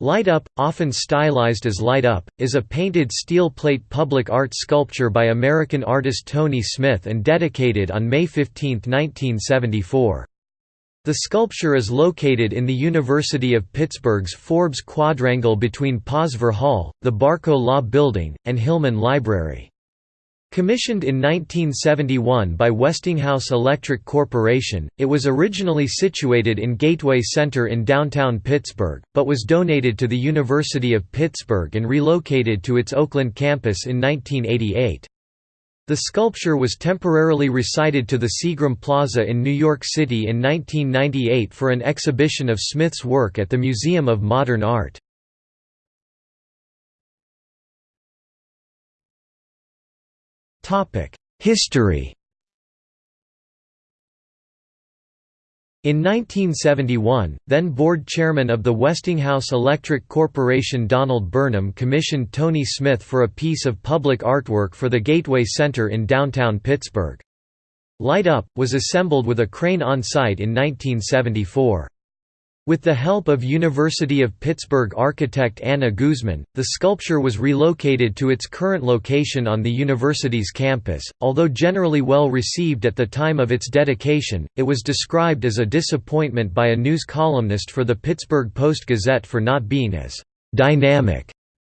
Light Up, often stylized as Light Up, is a painted steel plate public art sculpture by American artist Tony Smith and dedicated on May 15, 1974. The sculpture is located in the University of Pittsburgh's Forbes Quadrangle between Posvar Hall, the Barco Law Building, and Hillman Library. Commissioned in 1971 by Westinghouse Electric Corporation, it was originally situated in Gateway Center in downtown Pittsburgh, but was donated to the University of Pittsburgh and relocated to its Oakland campus in 1988. The sculpture was temporarily recited to the Seagram Plaza in New York City in 1998 for an exhibition of Smith's work at the Museum of Modern Art. History In 1971, then board chairman of the Westinghouse Electric Corporation Donald Burnham commissioned Tony Smith for a piece of public artwork for the Gateway Center in downtown Pittsburgh. Light Up, was assembled with a crane on site in 1974. With the help of University of Pittsburgh architect Anna Guzman, the sculpture was relocated to its current location on the university's campus. Although generally well received at the time of its dedication, it was described as a disappointment by a news columnist for the Pittsburgh Post-Gazette for not being as dynamic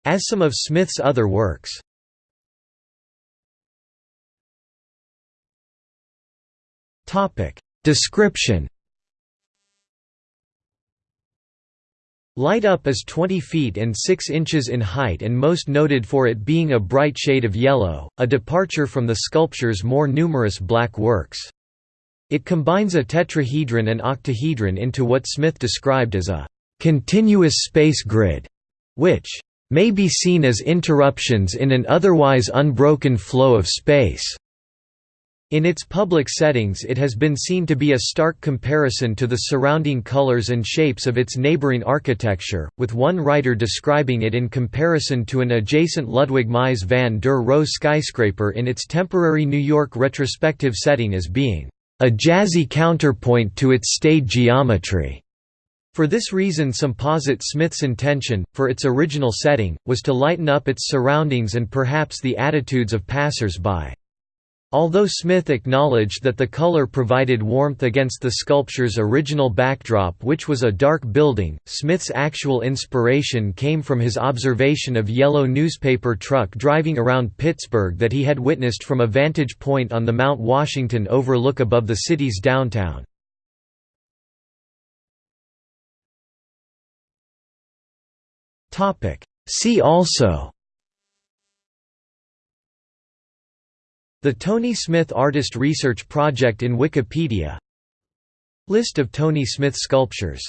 as some of Smith's other works. Description Light Up is 20 feet and 6 inches in height and most noted for it being a bright shade of yellow, a departure from the sculpture's more numerous black works. It combines a tetrahedron and octahedron into what Smith described as a «continuous space grid», which «may be seen as interruptions in an otherwise unbroken flow of space». In its public settings it has been seen to be a stark comparison to the surrounding colors and shapes of its neighboring architecture, with one writer describing it in comparison to an adjacent Ludwig Mies van der Rohe skyscraper in its temporary New York retrospective setting as being a jazzy counterpoint to its stage geometry. For this reason some posit Smith's intention, for its original setting, was to lighten up its surroundings and perhaps the attitudes of passers-by. Although Smith acknowledged that the color provided warmth against the sculpture's original backdrop which was a dark building, Smith's actual inspiration came from his observation of yellow newspaper truck driving around Pittsburgh that he had witnessed from a vantage point on the Mount Washington overlook above the city's downtown. See also The Tony Smith Artist Research Project in Wikipedia. List of Tony Smith sculptures